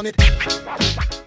on it.